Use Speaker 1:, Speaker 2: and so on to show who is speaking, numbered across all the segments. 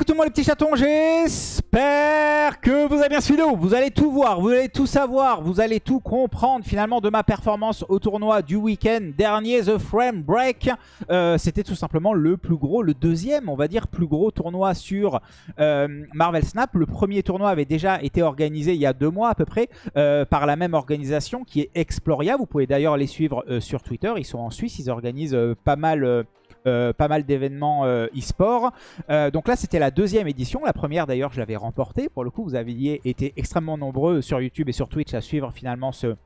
Speaker 1: Écoutez-moi les petits chatons, j'espère que vous avez bien suivi Vous allez tout voir, vous allez tout savoir, vous allez tout comprendre finalement de ma performance au tournoi du week-end dernier, The Frame Break. Euh, c'était tout simplement le plus gros, le deuxième, on va dire, plus gros tournoi sur euh, Marvel Snap. Le premier tournoi avait déjà été organisé il y a deux mois à peu près euh, par la même organisation qui est Exploria. Vous pouvez d'ailleurs les suivre sur Twitter, ils sont en Suisse, ils organisent pas mal euh, pas mal d'événements euh, e-sport. Euh, donc là, c'était la deuxième édition. La première, d'ailleurs, je l'avais remportée. Pour le coup, vous aviez été extrêmement nombreux sur YouTube et sur Twitch à suivre finalement ce,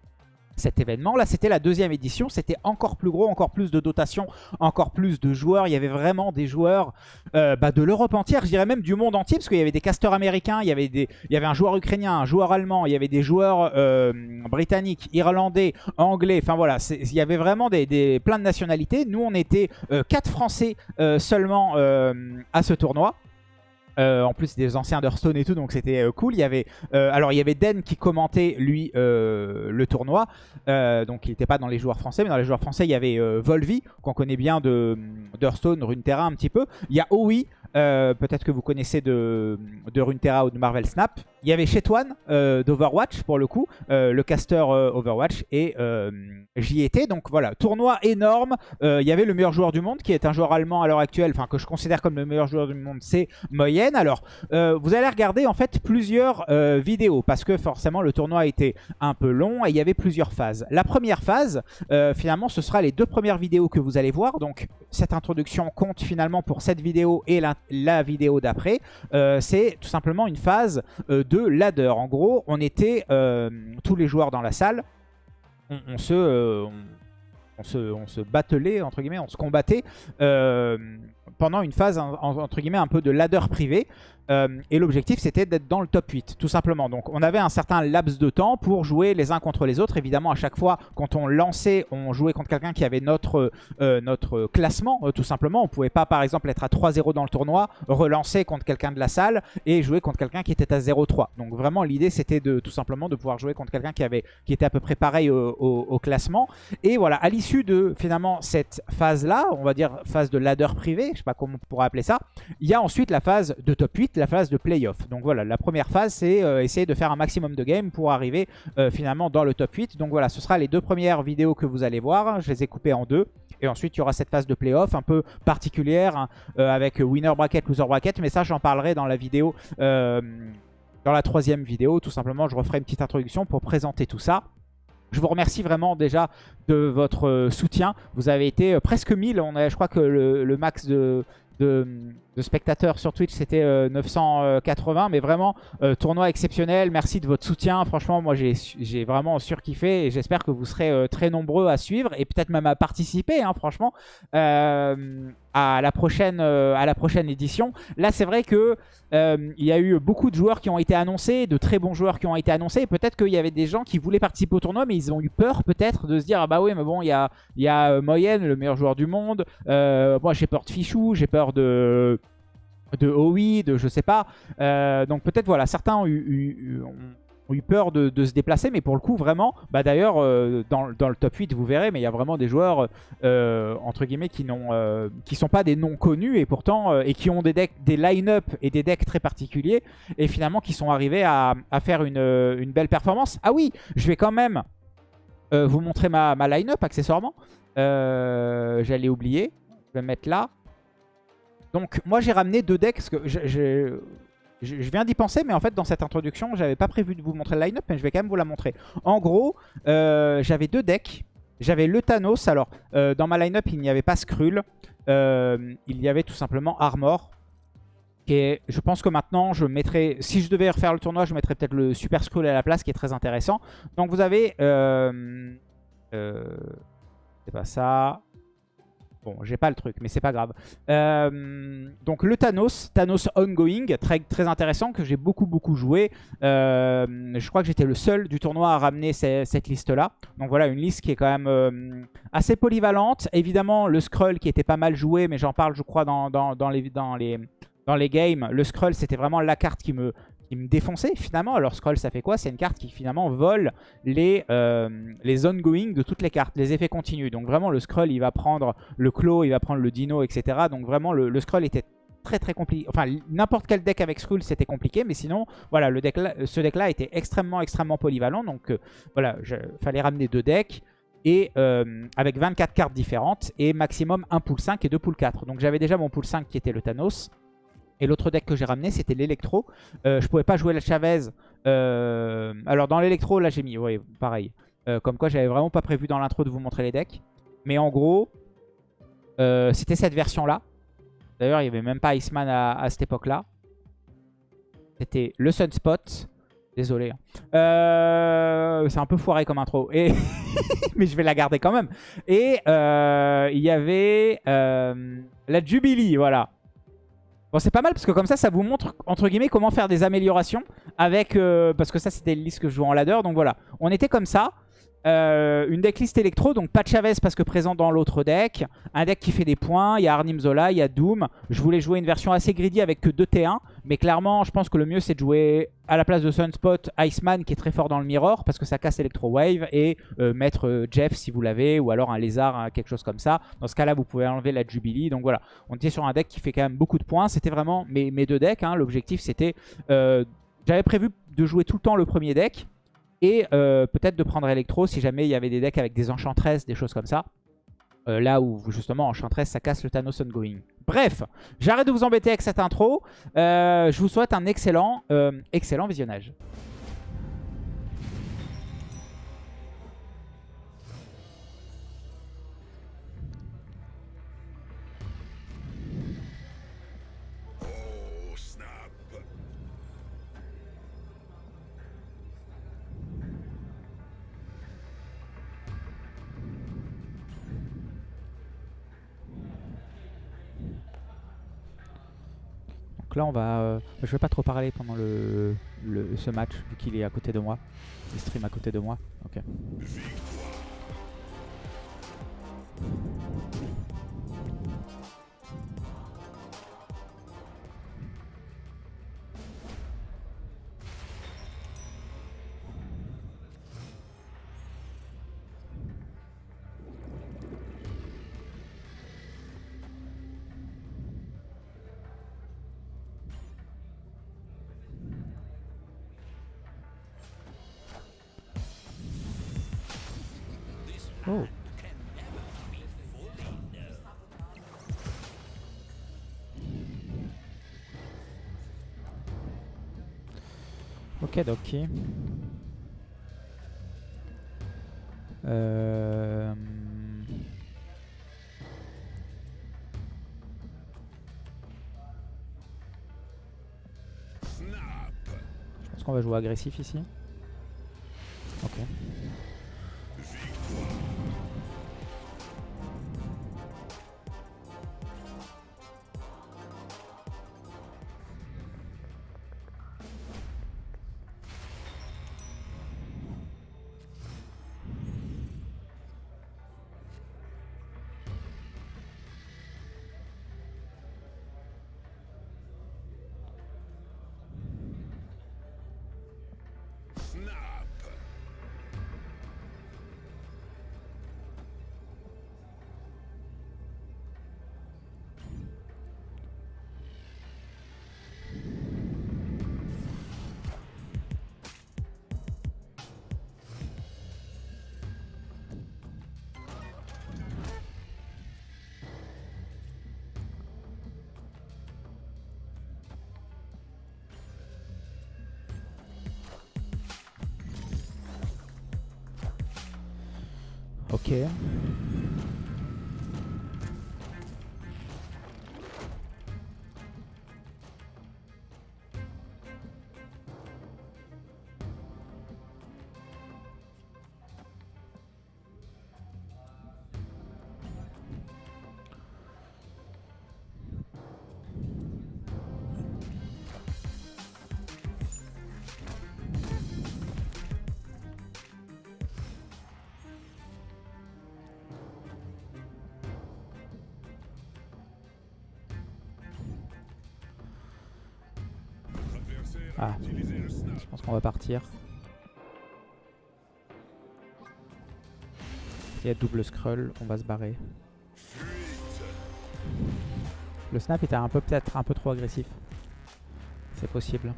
Speaker 1: cet événement. Là, c'était la deuxième édition. C'était encore plus gros, encore plus de dotation, encore plus de joueurs. Il y avait vraiment des joueurs euh, bah, de l'Europe entière, je dirais même du monde entier, parce qu'il y avait des casteurs américains, il y avait, des, il y avait un joueur ukrainien, un joueur allemand, il y avait des joueurs euh, britanniques, irlandais, anglais. Enfin voilà, il y avait vraiment des, des, plein de nationalités. Nous, on était euh, quatre Français seulement à ce tournoi. Euh, en plus des anciens d'Hearthstone et tout, donc c'était euh, cool. Il y avait, euh, alors il y avait Den qui commentait lui le tournoi, donc il n'était pas dans les joueurs français, mais dans les joueurs français il y avait Volvi qu'on connaît bien de d'Hearthstone, Runeterra un petit peu. Il y a Owi peut-être que vous connaissez de, de Runeterra ou de Marvel Snap. Il y avait Chetwan euh, d'Overwatch pour le coup, euh, le caster Overwatch, et j'y étais. Donc voilà, tournoi énorme. il y avait le meilleur joueur du monde qui est un joueur allemand à l'heure actuelle, enfin que je considère comme le meilleur joueur du monde, c'est Moyenne. Alors vous allez regarder en fait plusieurs vidéos parce que forcément le tournoi a été un peu long et il y avait plusieurs phases. La première phase, finalement, ce sera les deux premières vidéos que vous allez voir. Donc cette introduction compte finalement pour cette vidéo et la, la vidéo d'après, euh, c'est tout simplement une phase euh, de ladder. En gros, on était euh, tous les joueurs dans la salle, on, se... On, se, on se battelait, entre guillemets, on se combattait pendant une phase, entre guillemets, un peu de ladder privé. Euh, et l'objectif, c'était d'être dans le top 8, tout simplement. Donc, on avait un certain laps de temps pour jouer les uns contre les autres. Évidemment, à chaque fois, quand on lançait, on jouait contre quelqu'un qui avait notre, euh, notre classement, euh, tout simplement. On pouvait pas, par exemple, être à 3-0 dans le tournoi, relancer contre quelqu'un de la salle et jouer contre quelqu'un qui était à 0-3. Donc, vraiment, l'idée, c'était de tout simplement de pouvoir jouer contre quelqu'un qui, avait, qui était à peu près pareil au, classement. Et voilà, à l'issue de, finalement, cette phase-là, on va dire phase de ladder privé, je sais pas comment on pourrait appeler ça, il y a ensuite la phase de top 8, la phase de playoff. Donc voilà, la première phase, c'est euh, essayer de faire un maximum de games pour arriver euh, finalement dans le top 8. Donc voilà, ce sera les deux premières vidéos que vous allez voir. Je les ai coupées en deux. Et ensuite, il y aura cette phase de playoff un peu particulière hein, euh, avec winner bracket, loser bracket. Mais ça, j'en parlerai dans la vidéo, dans la troisième vidéo. Tout simplement, je referai une petite introduction pour présenter tout ça. Je vous remercie vraiment déjà de votre soutien. Vous avez été presque 1000. On a, je crois que le max de, de, spectateurs sur Twitch, c'était 980. Euh, mais vraiment, euh, tournoi exceptionnel. Merci de votre soutien. Franchement, moi, j'ai vraiment surkiffé. Et j'espère que vous serez euh, très nombreux à suivre. Et peut-être même à participer, hein, franchement, à, la prochaine, à la prochaine édition. Là, c'est vrai que il y a eu beaucoup de joueurs qui ont été annoncés. De très bons joueurs qui ont été annoncés. Peut-être qu'il y avait des gens qui voulaient participer au tournoi. Mais ils ont eu peur, peut-être, de se dire, ah bah oui, mais bon, il y a, y a Moyenne, le meilleur joueur du monde. moi, j'ai peur de Fichou. J'ai peur de de OI, de je sais pas. Euh, donc peut-être voilà, certains ont eu, peur de, se déplacer, mais pour le coup vraiment, bah d'ailleurs euh, dans, le top 8 vous verrez, mais il y a vraiment des joueurs euh, entre guillemets qui n'ont qui sont pas des noms connus et pourtant et qui ont des decks, des line-up et des decks très particuliers et finalement qui sont arrivés à, faire une, belle performance. Ah oui, je vais quand même vous montrer ma, ma line-up accessoirement. J'allais oublier, je vais mettre là. Donc moi j'ai ramené deux decks, parce que je, viens d'y penser, mais en fait dans cette introduction, j'avais pas prévu de vous montrer le line-up, mais je vais quand même vous la montrer. En gros, euh, j'avais deux decks. J'avais le Thanos, alors euh, dans ma line-up il n'y avait pas Skrull, euh, il y avait tout simplement Armor. Je pense que maintenant, je mettrai, si je devais refaire le tournoi, je mettrais peut-être le Super Skrull à la place, qui est très intéressant. Donc vous avez... c'est pas ça. Bon, j'ai pas le truc, mais c'est pas grave. Euh, donc le Thanos, Thanos Ongoing, très, très intéressant, que j'ai beaucoup beaucoup joué. Euh, je crois que j'étais le seul du tournoi à ramener cette liste-là. Donc voilà, une liste qui est quand même euh, assez polyvalente. Évidemment, le Skrull qui était pas mal joué, mais j'en parle je crois dans, dans, les, dans, les, dans les games. Le Skrull, c'était vraiment la carte qui me, qui me défonçait finalement. Alors Scroll ça fait quoi? C'est une carte qui finalement vole les, euh, les ongoing de toutes les cartes, les effets continus. Donc vraiment le scroll il va prendre le claw, il va prendre le dino, etc. Donc vraiment le, scroll était très très compliqué. Enfin, n'importe quel deck avec Skull, c'était compliqué. Mais sinon, voilà, le deck ce deck-là était extrêmement, extrêmement polyvalent. Donc, euh, voilà, il fallait ramener deux decks. Et euh, avec 24 cartes différentes. Et maximum un pool 5 et deux pool 4. Donc, j'avais déjà mon pool 5 qui était le Thanos. Et l'autre deck que j'ai ramené, c'était l'Electro. Euh, je pouvais pas jouer la Chavez. alors, dans l'Electro, là, j'ai mis, oui, pareil. comme quoi, j'avais vraiment pas prévu dans l'intro de vous montrer les decks. Mais en gros, c'était cette version-là. D'ailleurs, il n'y avait même pas Iceman à, cette époque-là. C'était le Sunspot. Désolé. Hein. Euh, c'est un peu foiré comme intro. Mais je vais la garder quand même. Et euh, il y avait euh, la Jubilee, voilà. Bon, c'est pas mal parce que comme ça, ça vous montre, entre guillemets, comment faire des améliorations avec... parce que ça, c'était le liste que je jouais en ladder. Donc voilà, on était comme ça. Euh, une decklist électro, donc pas Chavez parce que présent dans l'autre deck. Un deck qui fait des points, il y a Arnim Zola, il y a Doom. Je voulais jouer une version assez greedy avec que 2 T1. Mais clairement, je pense que le mieux c'est de jouer à la place de Sunspot, Iceman qui est très fort dans le mirror parce que ça casse Electro Wave. Et euh, mettre euh, Jeff si vous l'avez, ou alors un lézard, hein, quelque chose comme ça. Dans ce cas-là, vous pouvez enlever la Jubilee. Donc voilà, on était sur un deck qui fait quand même beaucoup de points. C'était vraiment mes, mes, deux decks. Hein. L'objectif c'était... J'avais prévu de jouer tout le temps le premier deck. Et euh, peut-être de prendre Electro si jamais il y avait des decks avec des Enchantresses, des choses comme ça. Euh, là où justement Enchantress ça casse le Thanos Ongoing. Bref, j'arrête de vous embêter avec cette intro. Euh, je vous souhaite un excellent, excellent visionnage. Là, on va. Euh, je vais pas trop parler pendant le, ce match, vu qu'il est à côté de moi. Il stream à côté de moi. Ok. Oh. Ok, ok. Euh... Je pense qu'on va jouer agressif ici. Ah, je pense qu'on va partir. Il y a double scroll, on va se barrer. Le snap était un peu peut-être un peu trop agressif. C'est possible.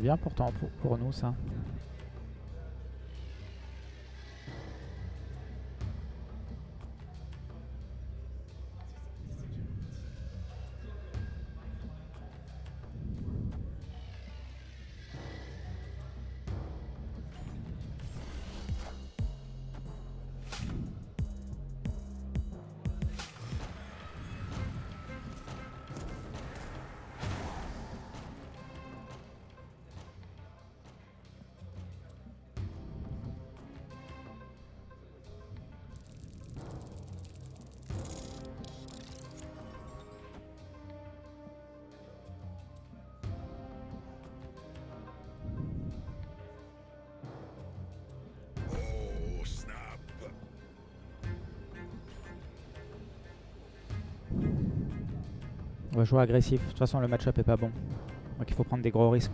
Speaker 1: Bien pourtant pour, pour nous ça. On va jouer agressif. De toute façon, le match-up est pas bon. Donc il faut prendre des gros risques.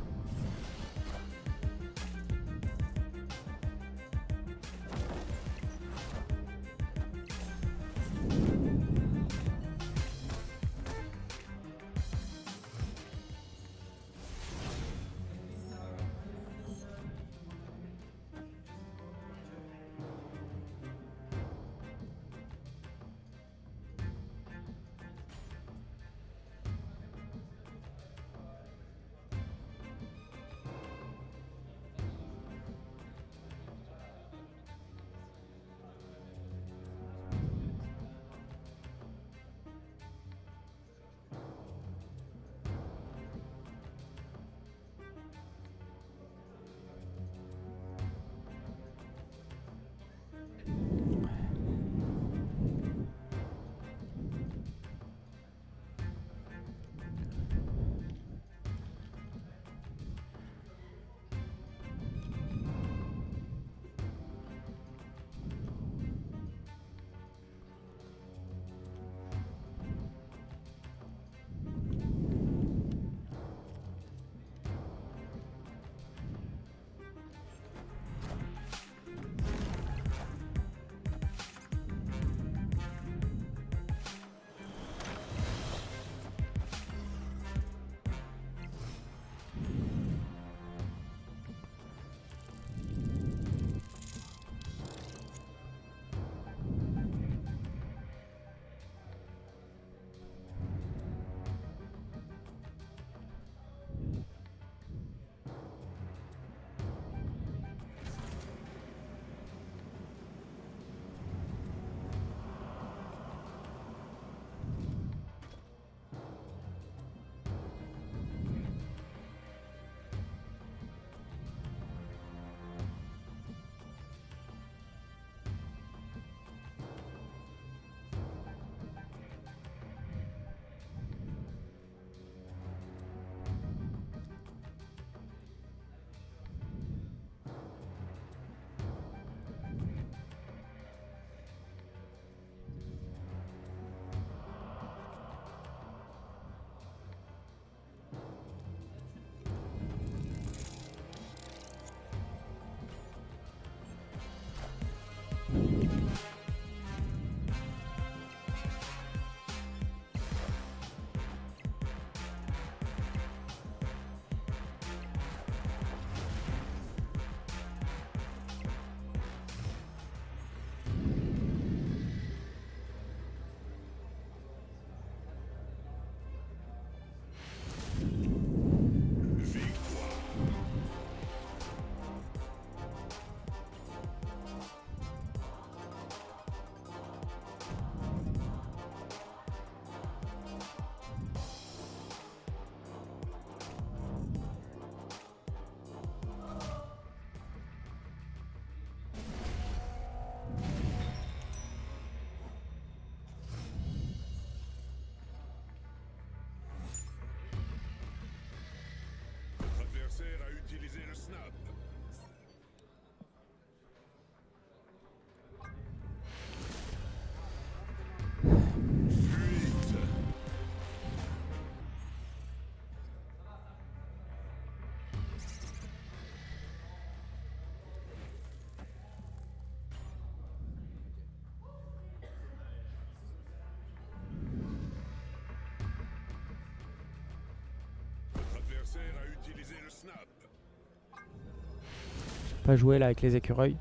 Speaker 2: Pas jouer là avec les écureuils.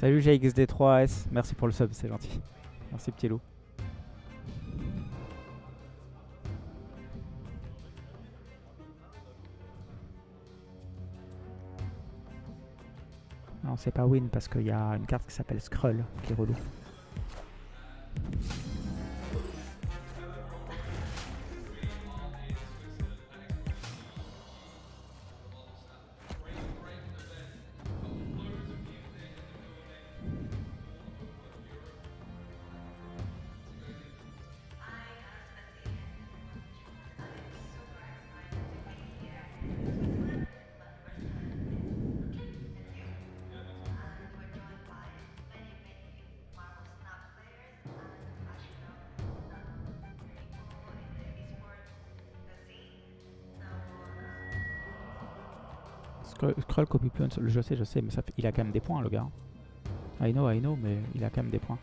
Speaker 2: Salut GXD3S, merci pour le sub, c'est gentil. Merci petit loup. Non, c'est pas win parce qu'il y a une carte qui s'appelle Skrull qui est relou. Scroll copy je sais, je sais, mais ça il a quand même des points le gars. I know, I know, mais il a quand même des points.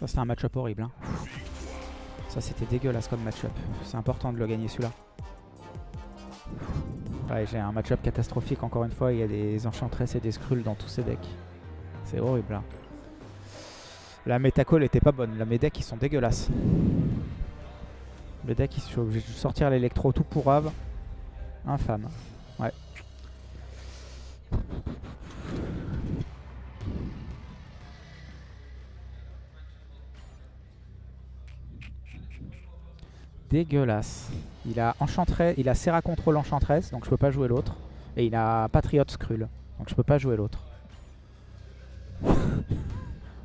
Speaker 1: Ça c'était un match-up horrible. Hein. Ça c'était dégueulasse comme match-up. C'est important de le gagner celui-là. Ouais, j'ai un match-up catastrophique encore une fois. Il y a des enchantresses et des scrolls dans tous ces decks. C'est horrible là. La métacall était pas bonne. La mes decks ils sont dégueulasses. Les decks ils sont obligés de sortir l'électro tout pour Ave. Infâme. Ouais. Dégueulasse. Il a il a Serra Control Enchantress, donc je peux pas jouer l'autre. Et il a Patriot Skrull, donc je peux pas jouer l'autre.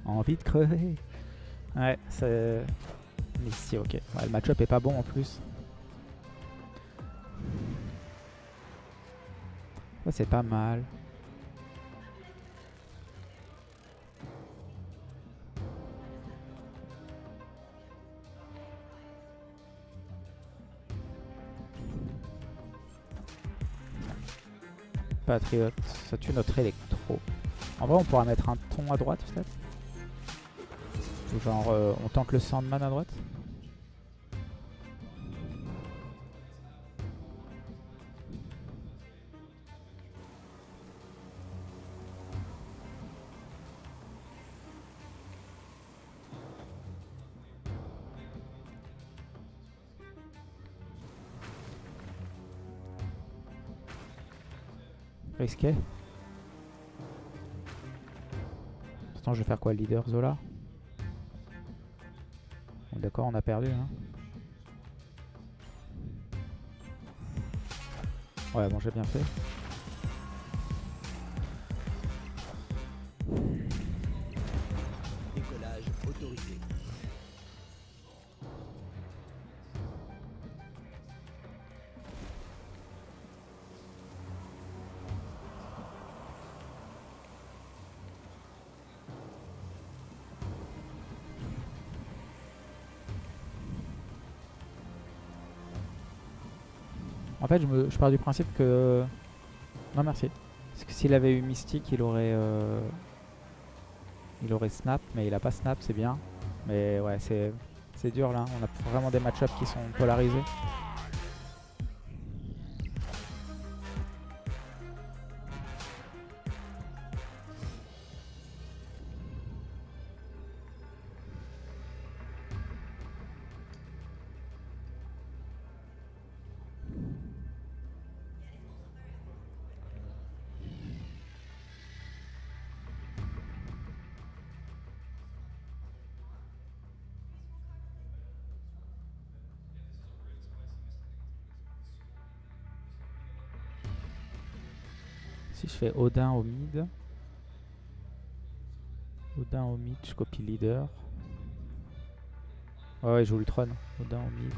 Speaker 1: Envie de crever. Ouais, c'est... Ici, ok. Le match-up est pas bon en plus. C'est pas mal. Patriote, ça tue notre électro. En vrai, on pourra mettre un ton à droite peut-être? Genre, euh, on tente le Sandman à droite? Risqué. Je vais faire quoi Leader Zola? D'accord, on a perdu. Hein. Ouais, bon, j'ai bien fait. Fait, je, pars du principe que... Non, merci. Parce que s'il avait eu Mystique, il aurait... Euh, il aurait Snap, mais il a pas Snap, c'est bien. Mais ouais, c'est dur là. On a vraiment des match qui sont polarisés. Odin au mid. Odin au mid, je copie leader. Ouais, ouais, je joue Ultron. Odin au mid.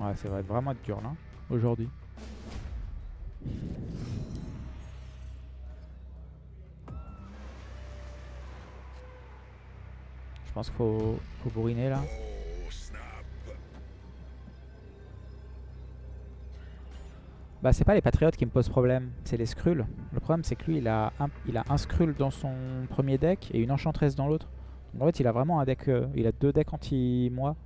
Speaker 1: Ouais, ça va être vraiment dur là, aujourd'hui. Je pense qu'il faut, faut bourriner là. Bah c'est pas les patriotes qui me posent problème, c'est les Skrulls. Le problème c'est que lui il a, un, il a un Skrull dans son premier deck et une Enchantress dans l'autre. En fait il a vraiment un deck, euh, il a deux decks anti-moi.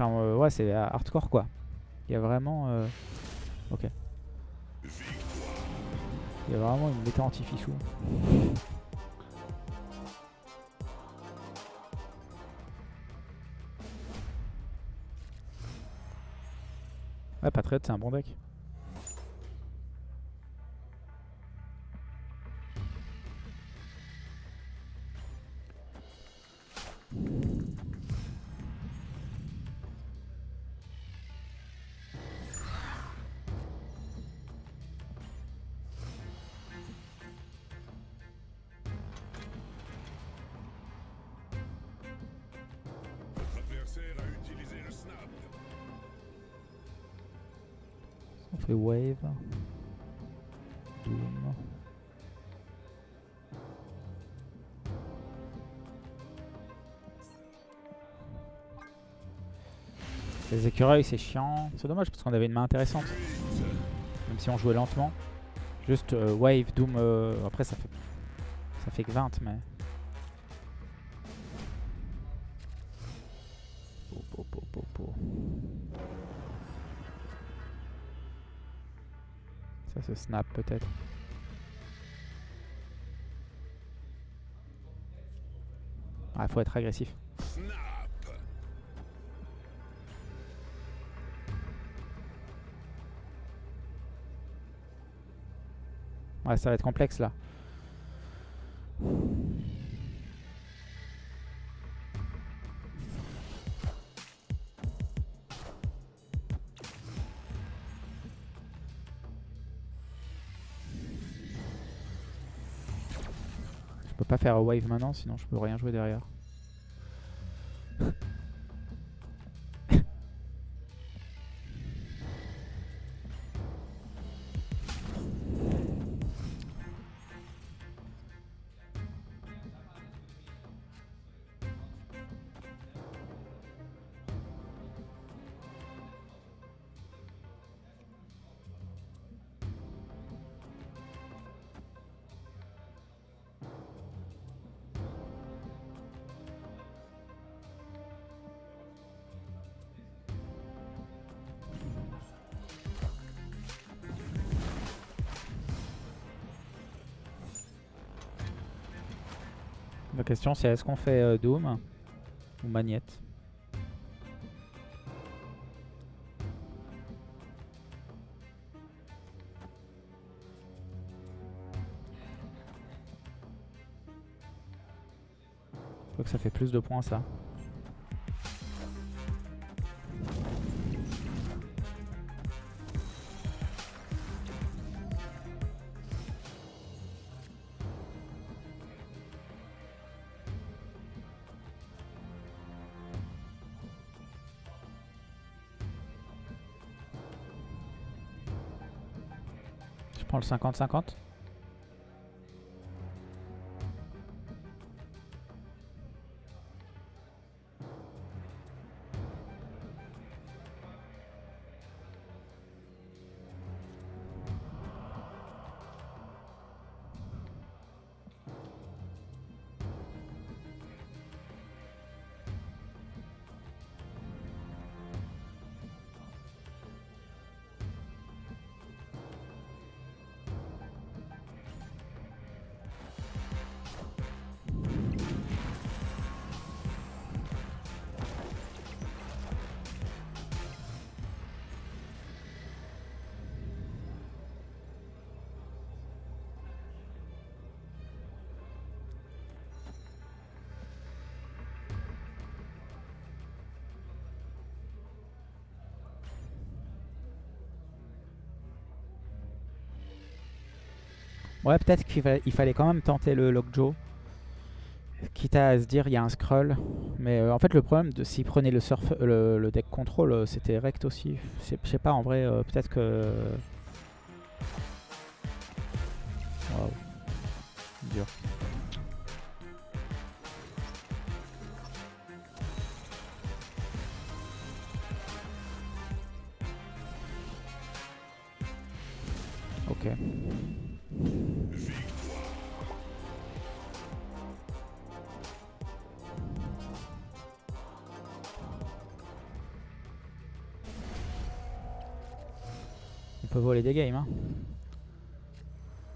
Speaker 1: Enfin, euh, ouais, c'est hardcore quoi. Il y a vraiment. Euh, ok. Il y a vraiment une méta anti-fichou. Ouais, Patriot, c'est un bon deck. C'est chiant. C'est dommage parce qu'on avait une main intéressante. Même si on jouait lentement. Juste euh, wave, doom. euh, après ça fait ça fait que 20 mais. Po, po, po, po, po. Ça se snap peut-être. Ah, faut être agressif. Ouais, ça va être complexe là. Je peux pas faire wave maintenant, sinon je peux rien jouer derrière. Question c'est est-ce qu'on fait euh, Doom ou Magnette Je crois que ça fait plus de points ça. 50-50. Ouais, peut-être qu'il fa- il fallait quand même tenter le Lockjaw. Quitte à se dire il y a un scroll. Mais euh, en fait, le problème, de s'il prenait le, surf, le, deck control, euh, c'était rect aussi. Je sais- je sais pas, en vrai, euh, peut-être que. Waouh. Dur. Ok. On peut voler des games, hein.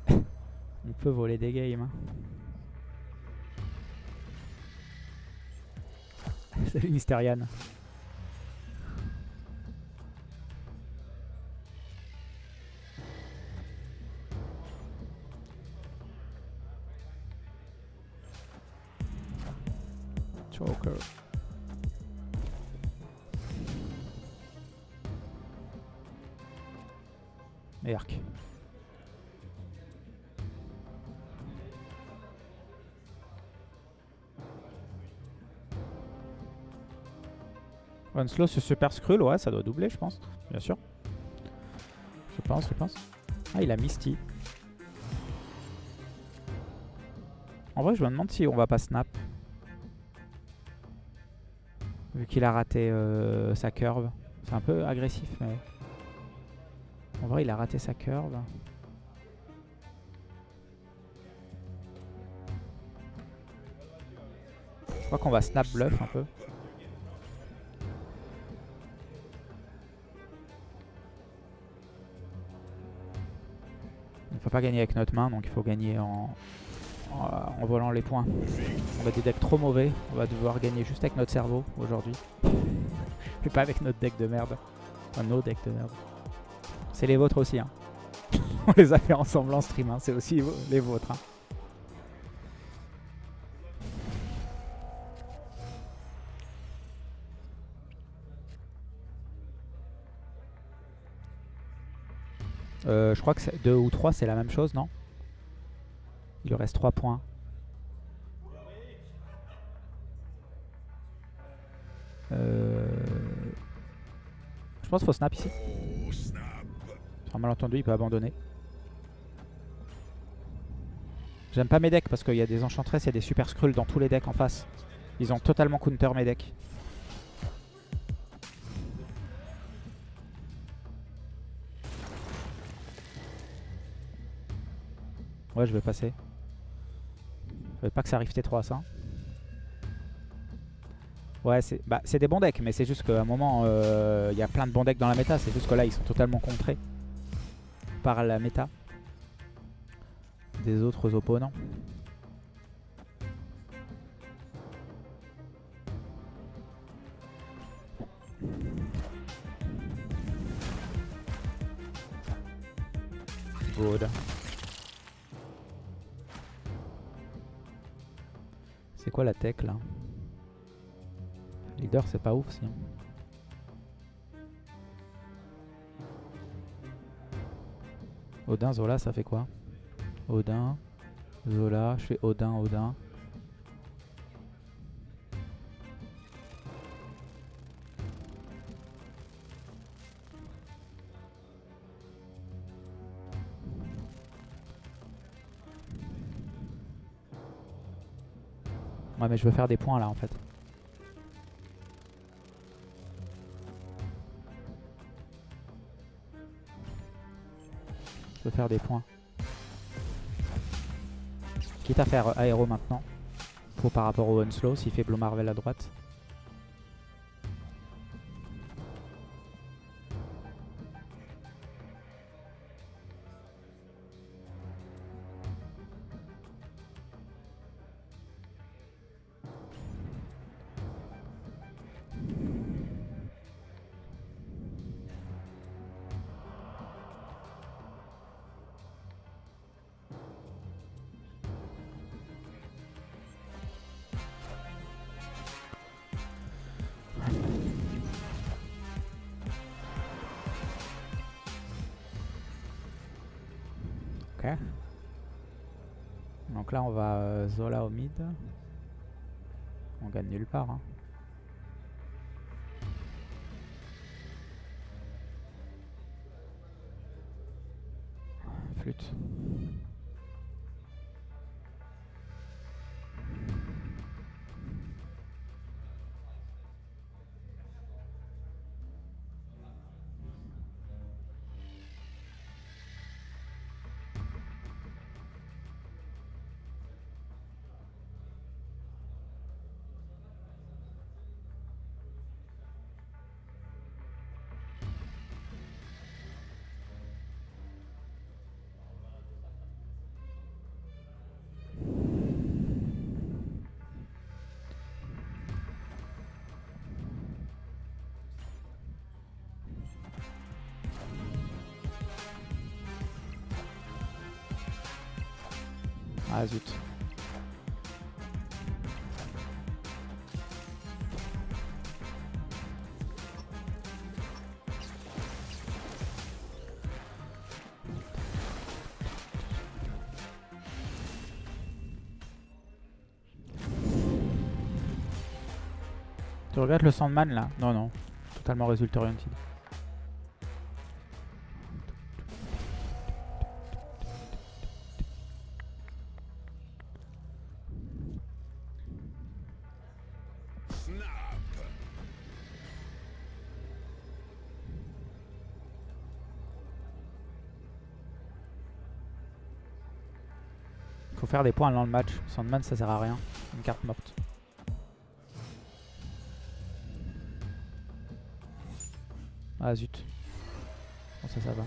Speaker 1: On peut voler des games, hein. Salut Mysterian. Slow sur Super Skrull, ouais, ça doit doubler, je pense. Bien sûr. Je Je pense, je pense. Ah, il a Misty. En vrai, je me demande si on va pas snap. Vu qu'il a raté euh, sa curve. C'est un peu agressif, mais... En vrai, il a raté sa curve. Je crois qu'on va snap bluff un peu. Pas gagner avec notre main, donc il faut gagner en, en, volant les points. On a des decks trop mauvais, on va devoir gagner juste avec notre cerveau aujourd'hui. Et pas avec notre deck de merde. Enfin, nos decks de merde. C'est les vôtres aussi. Hein. on les a fait ensemble en stream, hein. c'est aussi les vôtres. Hein. Euh, je crois que 2 ou 3 c'est la même chose, non? Il lui reste 3 points. Euh... Je pense qu'il faut snap ici. Sur un malentendu, il peut abandonner. J'aime pas mes decks parce qu'il y a des enchantresses et des super skrulls dans tous les decks en face. Ils ont totalement counter mes decks. Ouais, je vais passer. Je veux pas que ça arrive T3 ça. Ouais, c'est bah, des bons decks, mais c'est juste qu'à un moment, euh, il y a plein de bons decks dans la méta. C'est juste que là, ils sont totalement contrés par la méta des autres opponents. Good. Quoi la tech là? Leader c'est pas ouf si. Odin, Zola ça fait quoi? Odin, Zola, je fais Odin, Odin. Ouais mais je veux faire des points là en fait. Je veux faire des points. Quitte à faire aéro maintenant. Par rapport au Unslow s'il fait Blue Marvel à droite. Zola au mid. On gagne nulle part. Hein. Tu regardes le Sandman là Non, non. Totalement result oriented. Faut faire des points dans le match. Sandman ça sert à rien. Une carte morte. Ah zut. Ça ça va.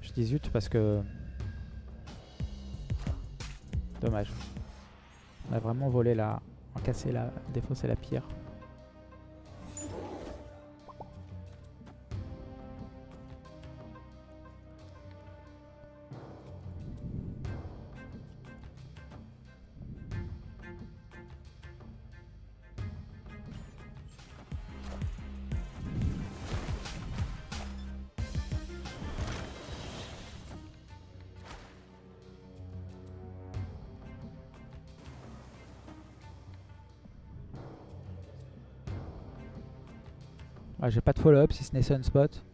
Speaker 1: Je dis zut parce que... Dommage. On a vraiment volé la... On a cassé la... Défaussé la pierre. Ah, J'ai pas de follow-up si ce n'est Sunspot.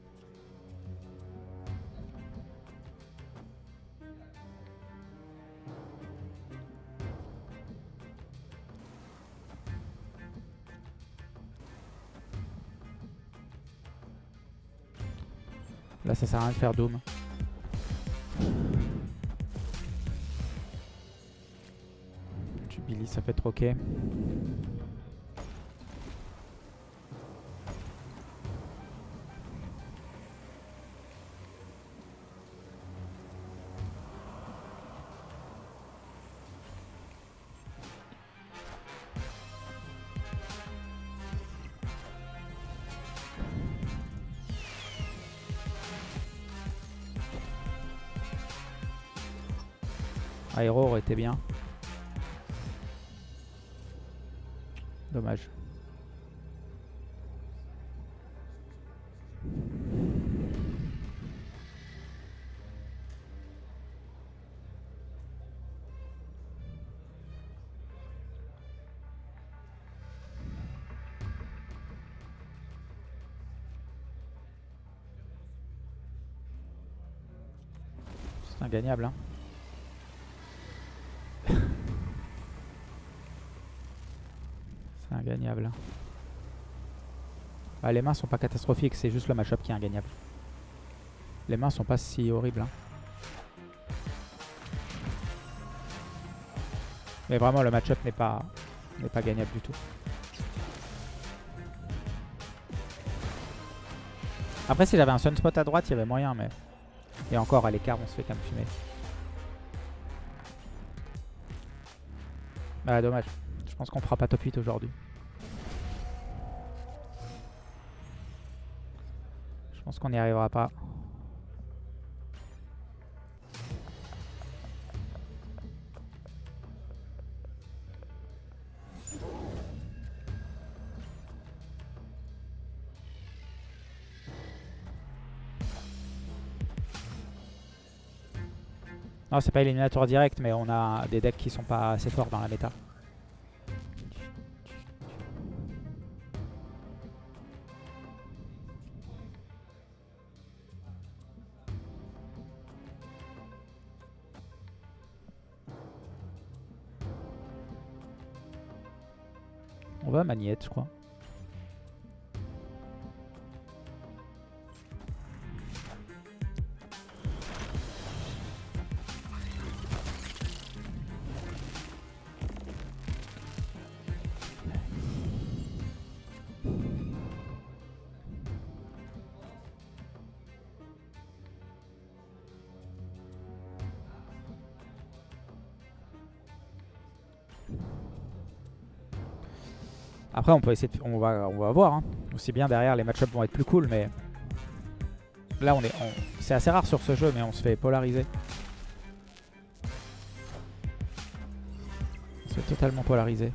Speaker 1: Là ça sert à rien de faire Doom. Jubilee ça peut être ok. Bien. Dommage. C'est ingagnable hein. C'est ingagnable. Bah, les mains sont pas catastrophiques, c'est juste le match-up qui est ingagnable. Les mains sont pas si horribles. hein. Mais vraiment, le match-up n'est pas, pas gagnable du tout. Après, si j'avais un sunspot à droite, il y avait moyen, mais... Et encore, à l'écart, on se fait quand même fumer. Bah, dommage. Je pense qu'on fera pas top 8 aujourd'hui. Qu'on n'y arrivera pas. Non, c'est pas éliminatoire direct, mais on a des decks qui sont pas assez forts dans la méta. Je crois. Après, on peut essayer. On va, on va voir. Hein. Aussi bien derrière, les match-ups vont être plus cool, mais... Là, on est... C'est assez rare sur ce jeu, mais on se fait polariser. On se fait totalement polariser.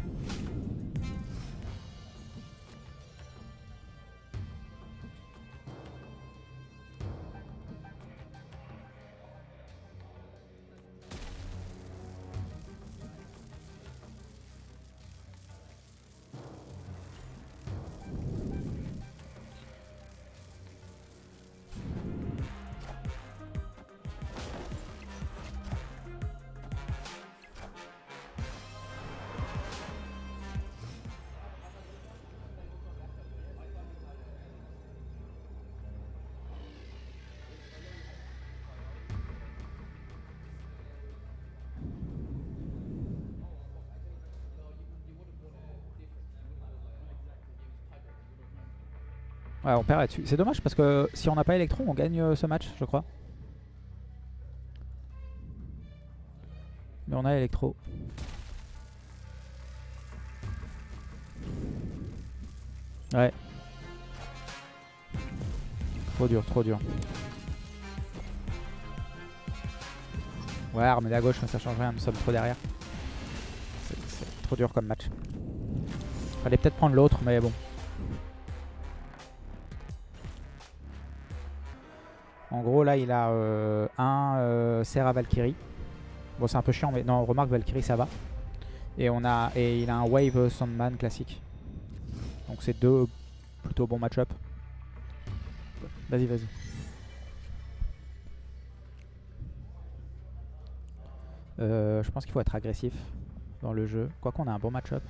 Speaker 1: Ouais, on perd là-dessus. C'est dommage parce que si on n'a pas Electro, on gagne euh, ce match, je crois. Mais on a Electro. Ouais. Trop dur, trop dur. Ouais, armée à gauche, mais ça change rien, nous sommes trop derrière. C'est trop dur comme match. Fallait peut-être prendre l'autre, mais bon. En gros, là, il a euh, un euh, Serra Valkyrie. Bon, c'est un peu chiant, mais non, remarque Valkyrie, ça va. Et, on a, et il a un Wave Sandman classique. Donc c'est deux plutôt bons match-up. Vas-y, vas-y. Euh, je pense qu'il faut être agressif dans le jeu. Quoi qu'on a un bon match-up.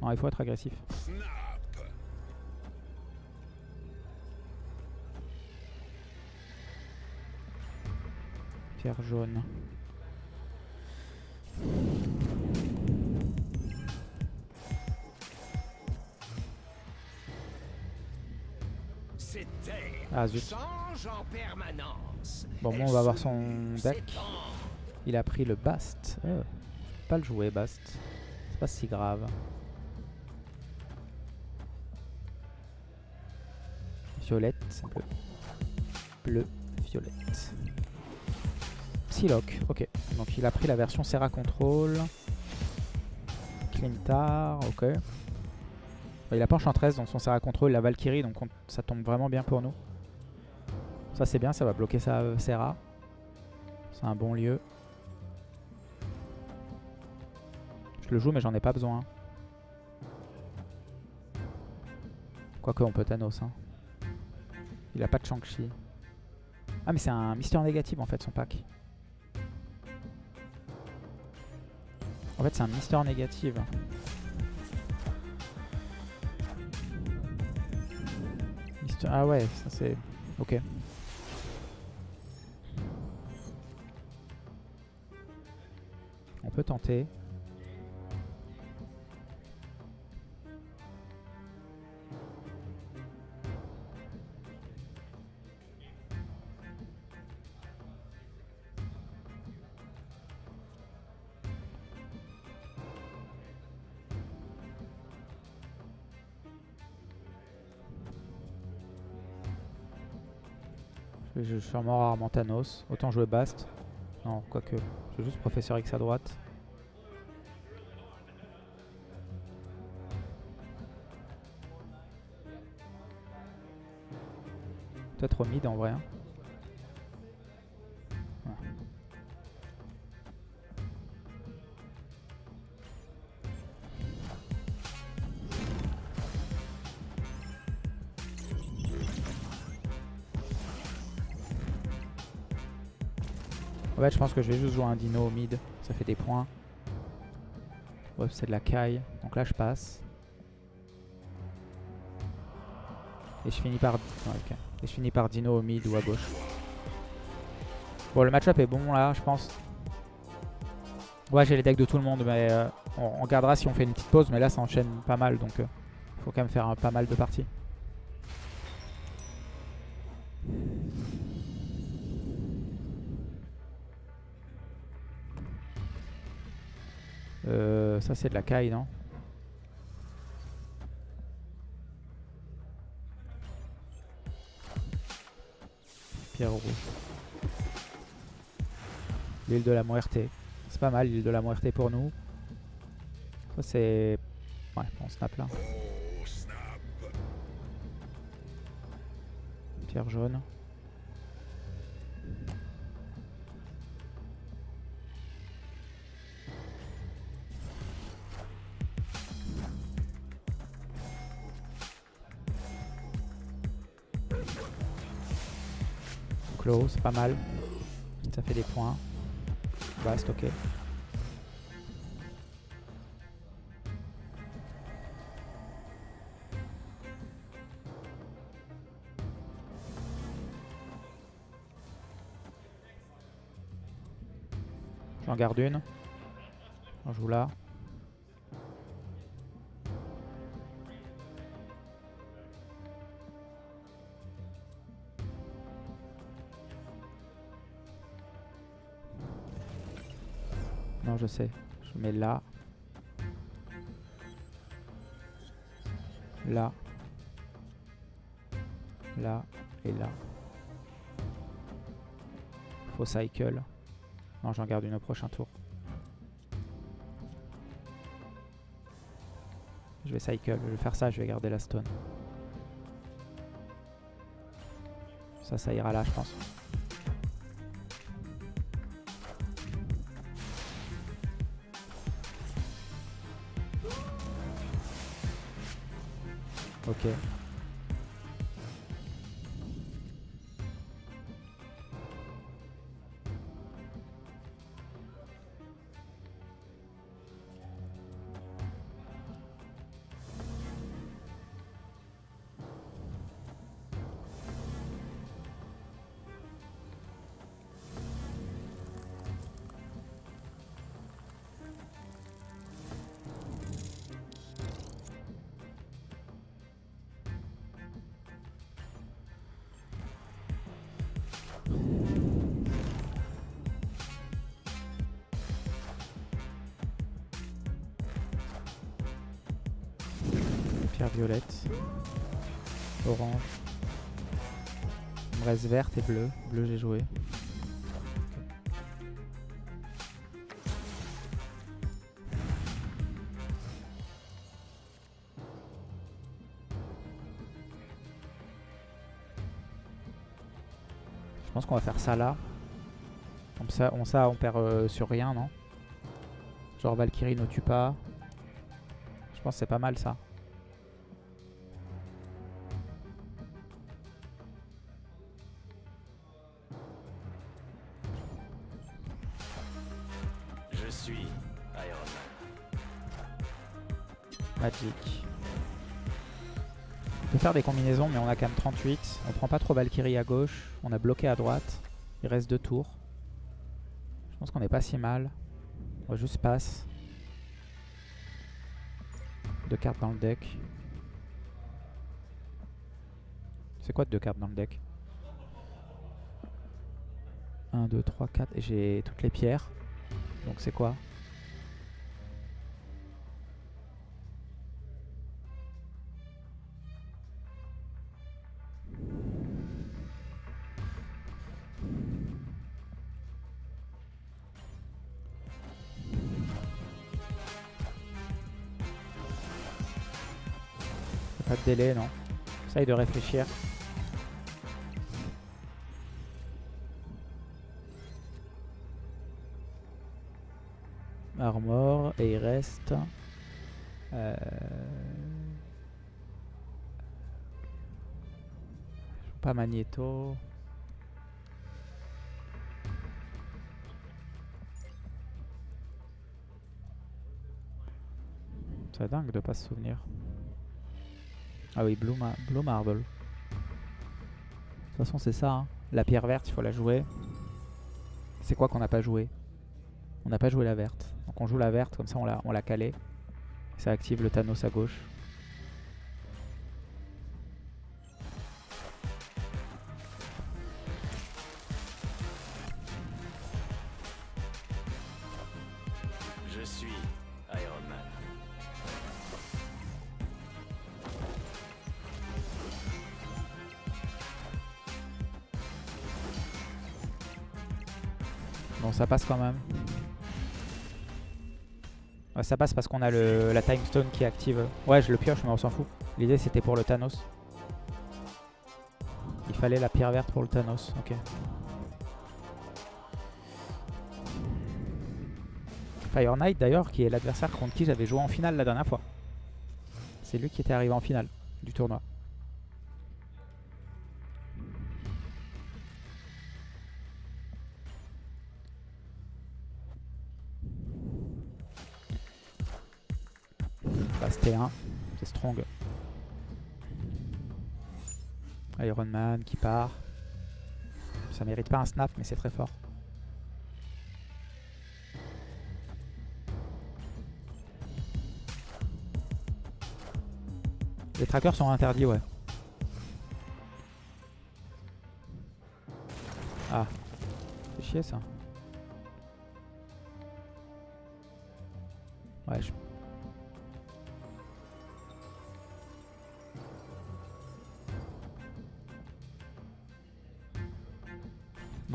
Speaker 1: Non, il faut être agressif. Jaune. Ah zut. Bon, bon, on va voir son deck. Il a pris le Bast. Oh. Pas le jouer, Bast. C'est pas si grave. Violette, bleu. Bleu, violette. Ok. Donc il a pris la version Serra Control. Clintar, ok. Il a pas Enchantress dans son Serra Control, la Valkyrie, donc ça tombe vraiment bien pour nous. Ça c'est bien, ça va bloquer sa euh, Serra. C'est un bon lieu. Je le joue mais j'en ai pas besoin. Quoique on peut Thanos. Hein. Il a pas de Shang-Chi. Ah mais c'est un Mister négatif en fait son pack. En fait c'est un Mister négatif. Ah ouais, ça c'est... Ok. On peut tenter. Je vais sûrement rarement Thanos. Autant jouer Bast. Non, quoique. Je vais juste Professeur X à droite. Peut-être au mid en vrai. Hein. Fait, je pense que je vais juste jouer un dino au mid. Ça fait des points. Ouais, c'est de la caille. Donc là, je passe. Et je finis par... Et je finis par dino au mid ou à gauche. Bon, le match-up est bon là, je pense. Ouais, j'ai les decks de tout le monde, mais euh, on, regardera si on fait une petite pause. Mais là, ça enchaîne pas mal, donc euh, faut quand même faire pas mal de parties. Ça c'est de la caille, non? Pierre rouge. L'île de la Muerte. C'est pas mal l'île de la Muerte pour nous. Ça c'est... Ouais, on snap là. Pierre jaune. C'est pas mal. Ça fait des points. va stocker. J'en garde une. On joue là. Je sais. Je mets là. Là. Là. Et là. Faut cycle. Non, j'en garde une au prochain tour. Je vais cycle. Je vais faire ça. Je vais garder la stone. Ça, ça ira là, je pense. Ok. Verte et bleu. Bleu j'ai joué. Je pense qu'on va faire ça là. Comme ça, on, ça, on perd euh, sur rien, non? Genre Valkyrie ne tue pas. Je pense que c'est pas mal ça. Faire des combinaisons, mais on a quand même 38. On prend pas trop Valkyrie à gauche. On a bloqué à droite. Il reste deux tours. Je pense qu'on est pas si mal. On va juste passe. Deux cartes dans le deck. C'est quoi deux cartes dans le deck? 1, 2, 3, 4. Et j'ai toutes les pierres. Donc c'est quoi? De délai, non. Essaye de réfléchir. Armor, et il reste... Euh... Pas Magneto. C'est dingue de pas se souvenir. Ah oui, Blue, Ma- Blue Marble. De toute façon, c'est ça. hein. La pierre verte, il faut la jouer. C'est quoi qu'on n'a pas joué? On n'a pas joué la verte. Donc on joue la verte, comme ça on l'a on l'a calé. Ça active le Thanos à gauche. Passe quand même. Ça passe parce qu'on a le, la Time Stone qui active. Ouais, je le pioche, mais on s'en fout. L'idée, c'était pour le Thanos. Il fallait la pierre verte pour le Thanos. Ok. Fire Knight, d'ailleurs, qui est l'adversaire contre qui j'avais joué en finale la dernière fois. C'est lui qui était arrivé en finale du tournoi. T1, c'est strong. Iron Man qui part. Ça mérite pas un snap, mais c'est très fort. Les trackers sont interdits, ouais. Ah, c'est chier ça. Ouais, je...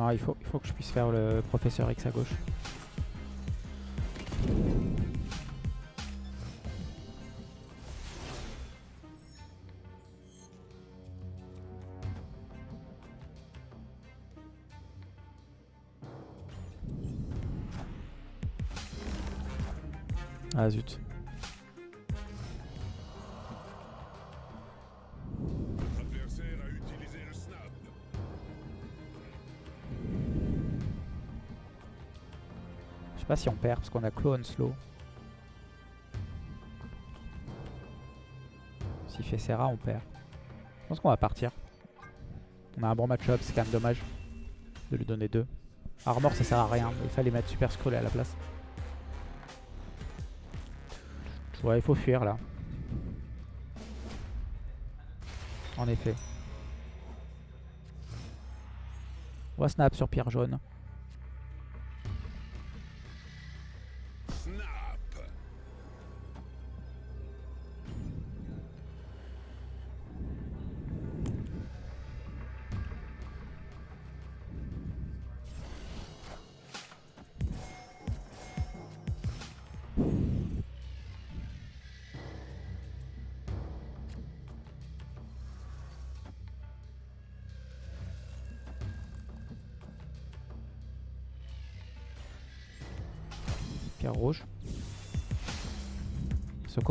Speaker 1: Non, il faut, il faut que je puisse faire le professeur X à gauche. Ah zut. Parce qu'on a clone slow. S'il fait Serra, on perd. Je pense qu'on va partir. On a un bon match-up, c'est quand même dommage de lui donner deux. Armor, ça sert à rien. Il fallait mettre Super Scroll à la place. Ouais, il faut fuir là. En effet. On va snap sur pierre jaune.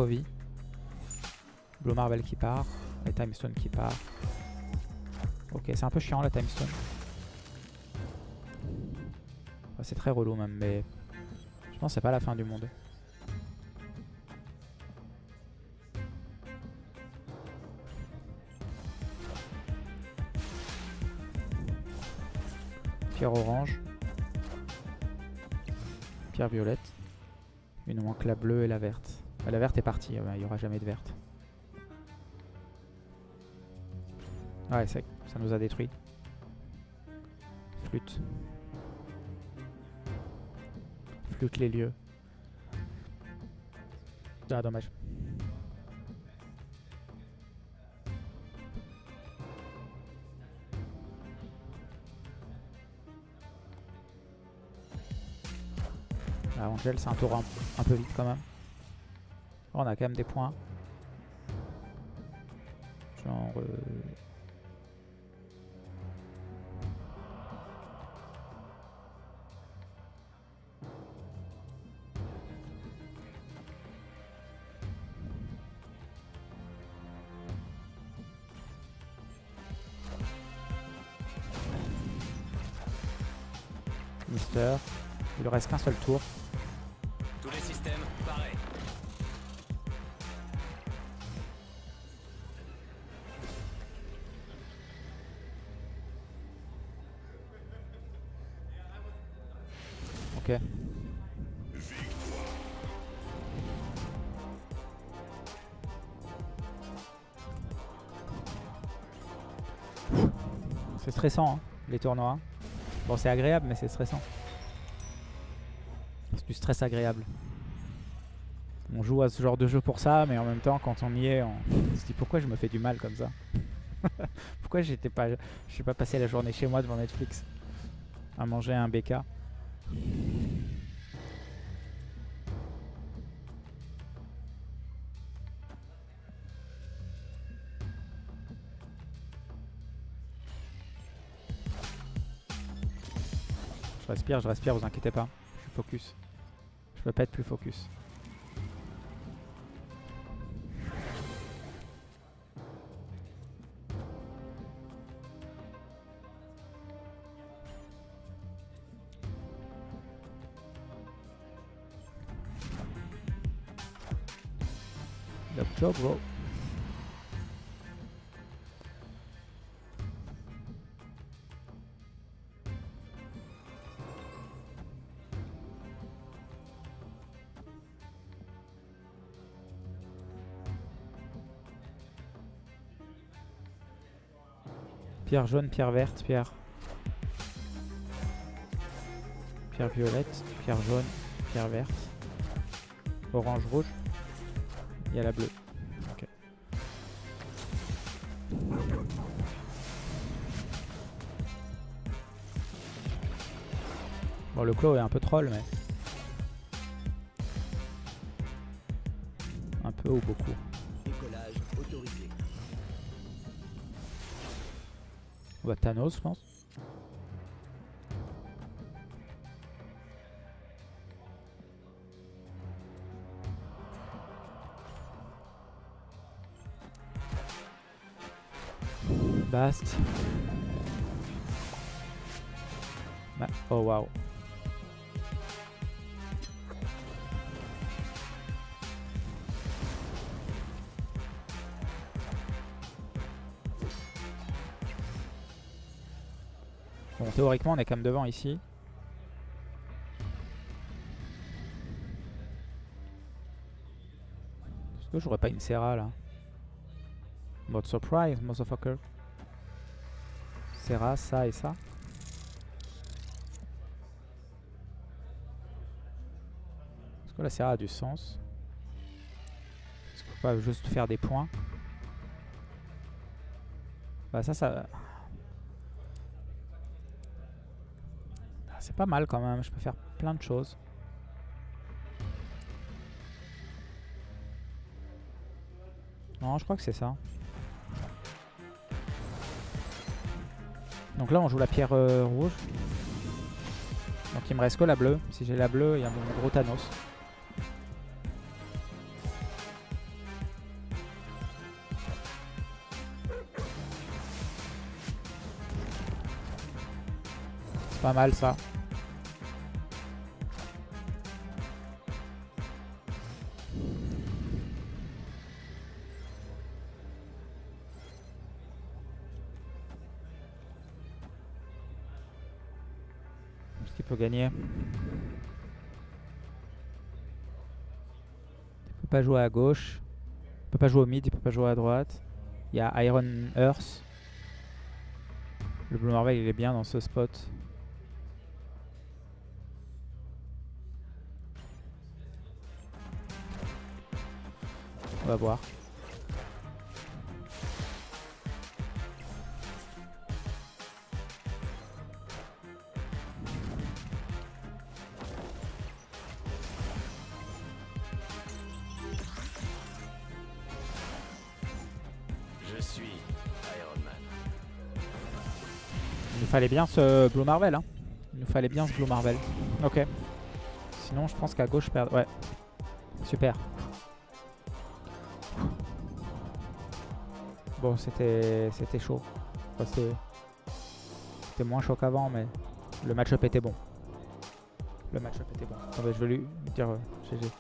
Speaker 1: Blue Marvel qui part. Et Timestone qui part. Ok, c'est un peu chiant la Timestone. C'est très relou même, mais je pense que c'est pas la fin du monde. Pierre orange. Pierre violette. Il nous manque la bleue et la verte. Ah, la verte est partie, il n'y aura jamais de verte. Ouais, c'est- ça nous a détruit. Flûte. Flûte les lieux. Ah, dommage. Ah, Angel, c'est un tour un, un peu vite quand même. Oh, on a quand même des points. Genre... euh, Mister. Il lui reste qu'un seul tour. Stressant, hein, les tournois. Bon, c'est agréable, mais c'est stressant. C'est du stress agréable. On joue à ce genre de jeu pour ça, mais en même temps, quand on y est, on se dit pourquoi je me fais du mal comme ça? Pourquoi j'étais pas, je suis pas passé la journée chez moi devant Netflix à manger un BK je respire, vous inquiétez pas. Je suis focus. Je peux pas être plus focus. Bro. Pierre jaune, pierre verte, pierre. Pierre violette, pierre jaune, pierre verte. Orange, rouge. Il y a la bleue. Bon, le clos est un peu troll, mais... Un peu ou beaucoup. Va Thanos, je pense. Bast. Bah, oh waouh. Théoriquement, on est quand même devant ici. Est-ce que j'aurais pas une Serra là? Mode surprise, motherfucker. Serra, ça et ça. Est-ce que la Serra a du sens? Est-ce qu'on peut pas juste faire des points? Bah ça, ça... Ah, C'est pas mal quand même, je peux faire plein de choses. Non, je crois que c'est ça. Donc là, on joue la pierre euh, rouge. Donc il me reste que la bleue. Si j'ai la bleue, il y a mon gros Thanos. C'est pas mal ça. Gagner Il peut pas jouer à gauche. Il peut pas jouer au mid, il peut pas jouer à droite. Il y a Iron Earth. Le Blue Marvel il est bien dans ce spot. On va voir. Fallait bien ce Blue Marvel. Hein. Il nous fallait bien ce Blue Marvel. Ok. Sinon, je pense qu'à gauche, je perds. Ouais. Super. Bon, c'était c'était chaud. Enfin, c'était moins chaud qu'avant, mais le match-up était bon. Le match-up était bon. Je vais lui dire euh, GG.